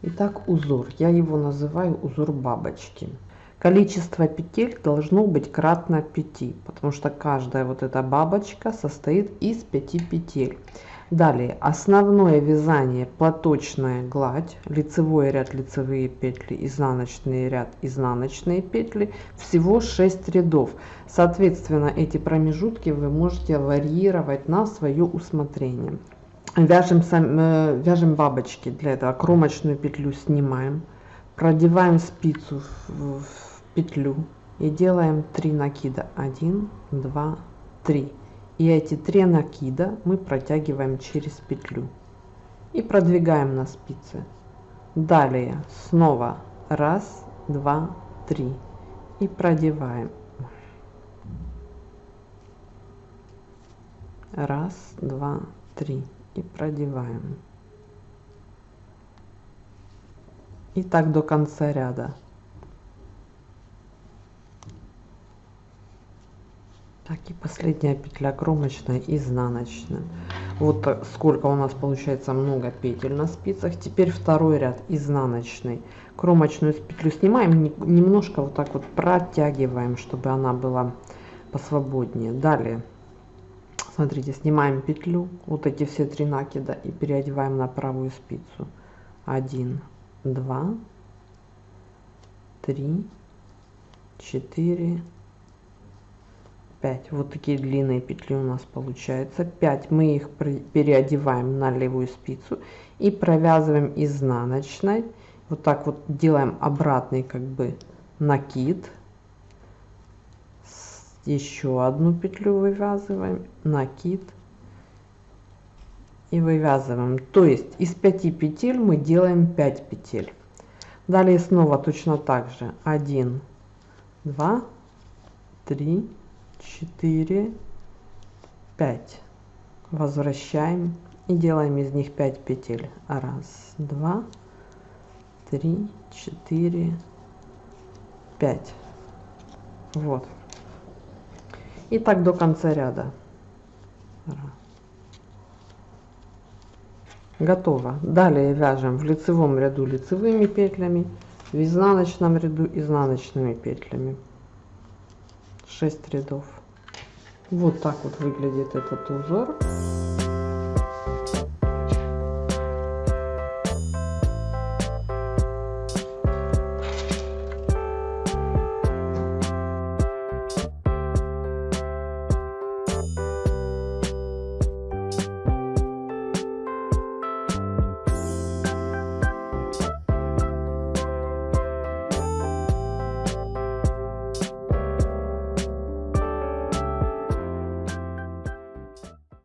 Итак, узор. Я его называю узор бабочки. Количество петель должно быть кратно 5, потому что каждая вот эта бабочка состоит из 5 петель. Далее, основное вязание, платочная гладь, лицевой ряд, лицевые петли, изнаночный ряд, изнаночные петли, всего 6 рядов. Соответственно, эти промежутки вы можете варьировать на свое усмотрение. Вяжем, э, вяжем бабочки, для этого кромочную петлю снимаем, продеваем спицу в, в петлю и делаем 3 накида. 1 2 3 и эти три накида мы протягиваем через петлю и продвигаем на спице. Далее снова раз два три. И продеваем. Раз два три и продеваем и так до конца ряда Так, и последняя петля кромочная, изнаночная. Вот сколько у нас получается много петель на спицах. Теперь второй ряд изнаночный. Кромочную петлю снимаем, немножко вот так вот протягиваем, чтобы она была посвободнее. Далее, смотрите, снимаем петлю, вот эти все три накида и переодеваем на правую спицу. Один, два, три, четыре, 5 вот такие длинные петли у нас получается 5 мы их переодеваем на левую спицу и провязываем изнаночной. Вот так вот делаем обратный как бы накид еще одну петлю вывязываем накид. И вывязываем. То есть из 5 петель мы делаем 5 петель. Далее снова точно так же. 1 2 3 4 5 возвращаем и делаем из них 5 петель. Раз два три четыре пять. Вот и так до конца ряда. Готово. Далее вяжем в лицевом ряду лицевыми петлями в изнаночном ряду изнаночными петлями. 6 рядов. Вот так вот выглядит этот узор